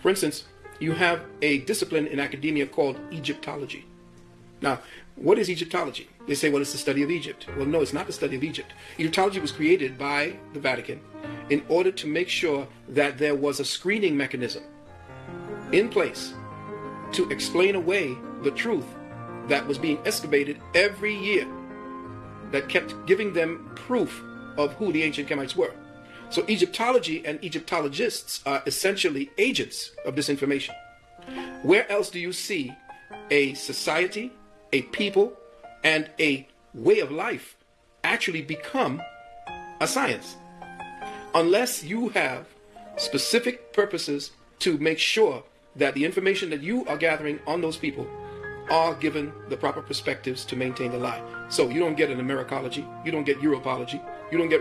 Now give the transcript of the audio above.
For instance, you have a discipline in academia called Egyptology. Now, what is Egyptology? They say, well, it's the study of Egypt. Well, no, it's not the study of Egypt. Egyptology was created by the Vatican in order to make sure that there was a screening mechanism in place to explain away the truth that was being excavated every year that kept giving them proof of who the ancient Kemites were. So Egyptology and Egyptologists are essentially agents of disinformation. Where else do you see a society, a people, and a way of life actually become a science? Unless you have specific purposes to make sure that the information that you are gathering on those people are given the proper perspectives to maintain the lie. So you don't get an Americology, you don't get Europology, you don't get